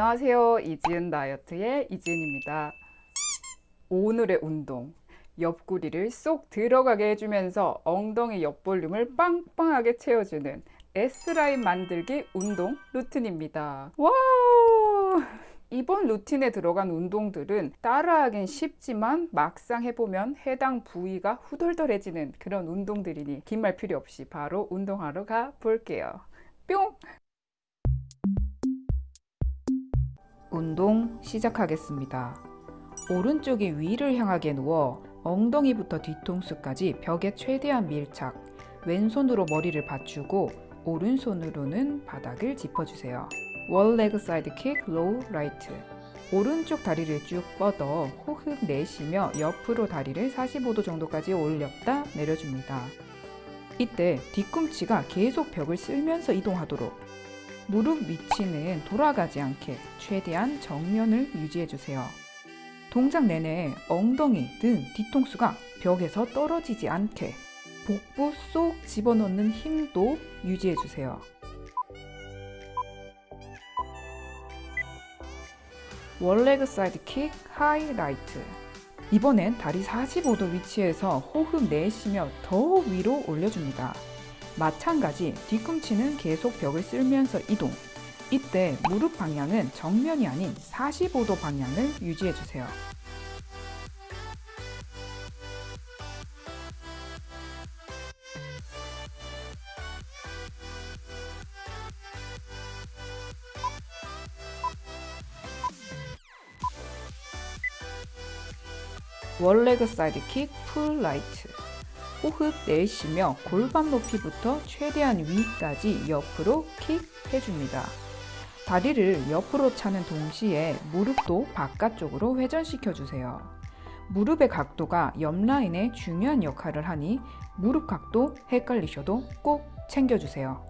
안녕하세요. 이지은 다이어트의 이지은입니다. 오늘의 운동. 옆구리를 쏙 들어가게 해주면서 엉덩이 옆볼륨을 빵빵하게 채워주는 S라인 만들기 운동 루틴입니다. 와우! 이번 루틴에 들어간 운동들은 따라하긴 쉽지만 막상 해보면 해당 부위가 후덜덜해지는 그런 운동들이니 긴 말 필요 없이 바로 운동하러 가 볼게요. 뿅! 운동 시작하겠습니다. 오른쪽이 위를 향하게 누워 엉덩이부터 뒤통수까지 벽에 최대한 밀착, 왼손으로 머리를 받치고 오른손으로는 바닥을 짚어주세요. 월 레그 사이드 킥, 로우 라이트 오른쪽 다리를 쭉 뻗어 호흡 내쉬며 옆으로 다리를 45도 정도까지 올렸다 내려줍니다. 이때 뒤꿈치가 계속 벽을 쓸면서 이동하도록 무릎 위치는 돌아가지 않게 최대한 정면을 유지해주세요. 동작 내내 엉덩이, 등, 뒤통수가 벽에서 떨어지지 않게 복부 쏙 집어넣는 힘도 유지해주세요. 월레그 사이드 킥, 하이라이트 이번엔 다리 45도 위치에서 호흡 내쉬며 더 위로 올려줍니다. 마찬가지 뒤꿈치는 계속 벽을 쓸면서 이동 이때 무릎 방향은 정면이 아닌 45도 방향을 유지해주세요. 월레그 사이드 킥, 풀 라이트 호흡 내쉬며 골반 높이부터 최대한 위까지 옆으로 킥 해줍니다. 다리를 옆으로 차는 동시에 무릎도 바깥쪽으로 회전시켜 주세요. 무릎의 각도가 옆 라인에 중요한 역할을 하니 무릎 각도 헷갈리셔도 꼭 챙겨주세요.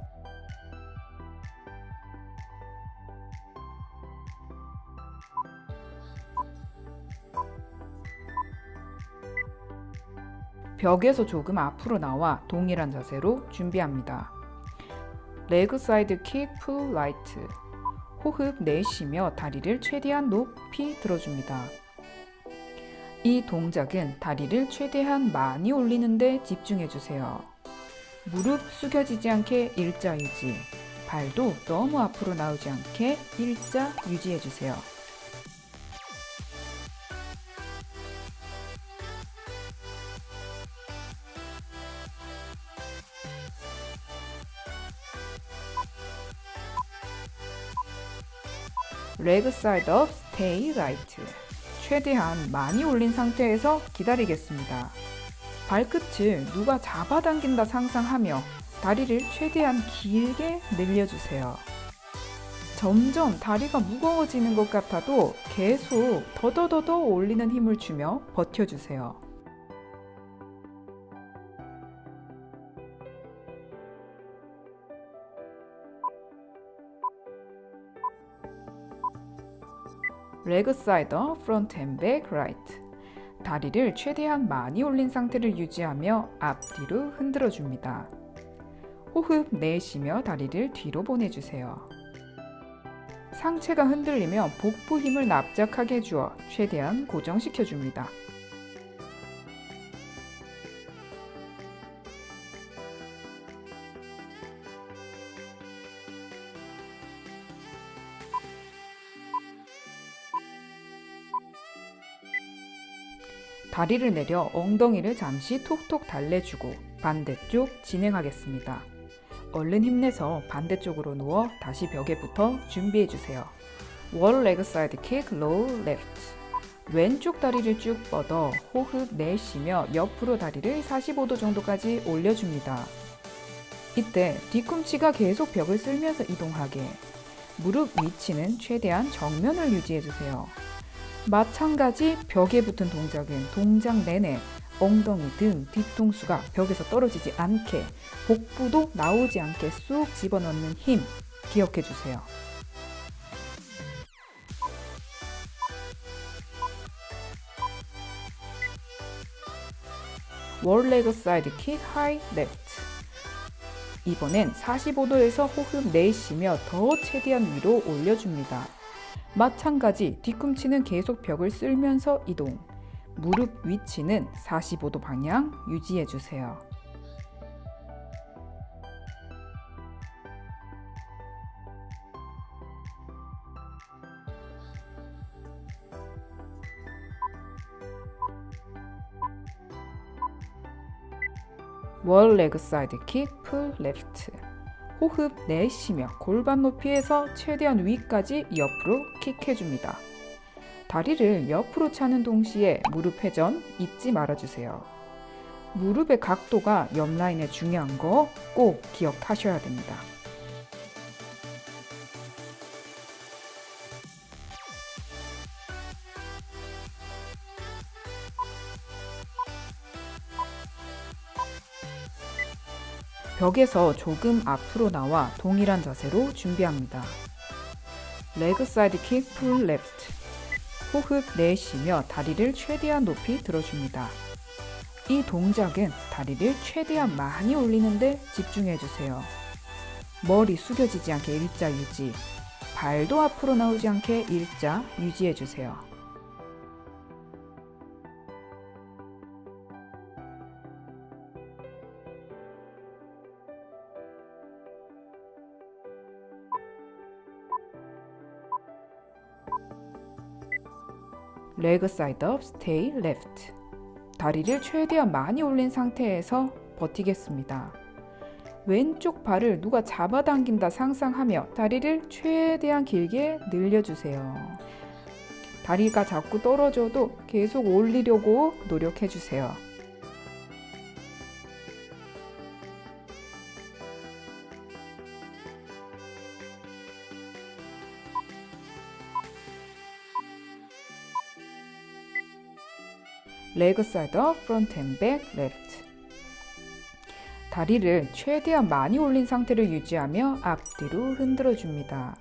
벽에서 조금 앞으로 나와 동일한 자세로 준비합니다. 레그 사이드 킥, 풀 라이트 호흡 내쉬며 다리를 최대한 높이 들어줍니다. 이 동작은 다리를 최대한 많이 올리는데 집중해주세요. 무릎 숙여지지 않게 일자 유지, 발도 너무 앞으로 나오지 않게 일자 유지해주세요. 레그 사이드 업 스테이 라이트 최대한 많이 올린 상태에서 기다리겠습니다. 발끝을 누가 잡아당긴다 상상하며 다리를 최대한 길게 늘려주세요. 점점 다리가 무거워지는 것 같아도 계속 더더더더 올리는 힘을 주며 버텨주세요. 레그 사이더 프론트 앤 백 라이트 다리를 최대한 많이 올린 상태를 유지하며 앞뒤로 흔들어 줍니다. 호흡 내쉬며 다리를 뒤로 보내주세요. 상체가 흔들리며 복부 힘을 납작하게 해주어 최대한 고정시켜 줍니다. 다리를 내려 엉덩이를 잠시 톡톡 달래주고 반대쪽 진행하겠습니다. 얼른 힘내서 반대쪽으로 누워 다시 벽에 붙어 준비해주세요. 월 레그 사이드 킥, 로우 레프트 왼쪽 다리를 쭉 뻗어 호흡 내쉬며 옆으로 다리를 45도 정도까지 올려줍니다. 이때 뒤꿈치가 계속 벽을 쓸면서 이동하게 무릎 위치는 최대한 정면을 유지해주세요. 마찬가지 벽에 붙은 동작은 동작 내내 엉덩이 등 뒤통수가 벽에서 떨어지지 않게 복부도 나오지 않게 쑥 집어넣는 힘 기억해 주세요. wall leg side kick high left 이번엔 45도에서 호흡 내쉬며 더 최대한 위로 올려줍니다. 마찬가지 뒤꿈치는 계속 벽을 쓸면서 이동. 무릎 위치는 45도 방향 유지해 주세요. wall leg side kick, pull left. 호흡 내쉬며 골반 높이에서 최대한 위까지 옆으로 킥해줍니다. 다리를 옆으로 차는 동시에 무릎 회전 잊지 말아주세요. 무릎의 각도가 옆 라인에 중요한 거 꼭 기억하셔야 됩니다. 벽에서 조금 앞으로 나와 동일한 자세로 준비합니다. leg side kick, pull left. 호흡 내쉬며 다리를 최대한 높이 들어줍니다. 이 동작은 다리를 최대한 많이 올리는데 집중해 주세요. 머리 숙여지지 않게 일자 유지. 발도 앞으로 나오지 않게 일자 유지해 주세요. leg side up, stay left. 다리를 최대한 많이 올린 상태에서 버티겠습니다. 왼쪽 발을 누가 잡아당긴다 상상하며 다리를 최대한 길게 늘려주세요. 다리가 자꾸 떨어져도 계속 올리려고 노력해주세요. leg side up, front and back, left. 다리를 최대한 많이 올린 상태를 유지하며 앞뒤로 흔들어 줍니다.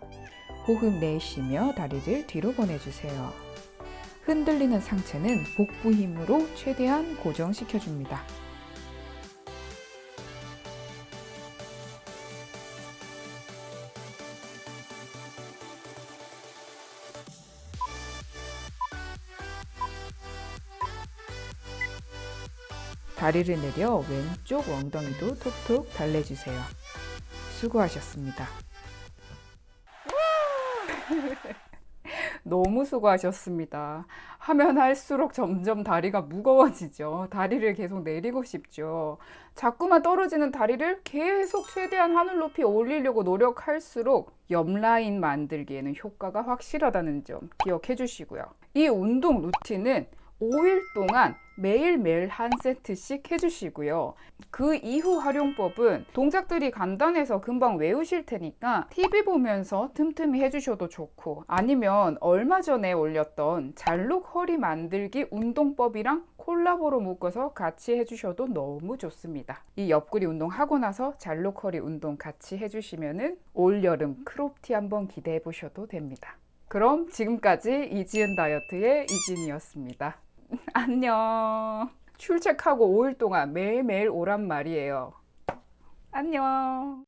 호흡 내쉬며 다리를 뒤로 보내주세요. 흔들리는 상체는 복부 힘으로 최대한 고정시켜 줍니다. 다리를 내려 왼쪽 엉덩이도 톡톡 달래주세요. 수고하셨습니다. 너무 수고하셨습니다. 하면 할수록 점점 다리가 무거워지죠. 다리를 계속 내리고 싶죠. 자꾸만 떨어지는 다리를 계속 최대한 하늘 높이 올리려고 노력할수록 옆 라인 만들기에는 효과가 확실하다는 점 기억해 주시고요. 이 운동 루틴은 5일 동안 매일매일 한 세트씩 해주시고요. 그 이후 활용법은 동작들이 간단해서 금방 외우실 테니까 TV 보면서 틈틈이 해주셔도 좋고 아니면 얼마 전에 올렸던 잘록 허리 만들기 운동법이랑 콜라보로 묶어서 같이 해주셔도 너무 좋습니다. 이 옆구리 운동 하고 나서 잘록 허리 운동 같이 해주시면은 올여름 크롭티 한번 기대해 보셔도 됩니다. 그럼 지금까지 이지은 다이어트의 이진이었습니다. 안녕. 출첵하고 5일 동안 매일매일 오란 말이에요. 안녕.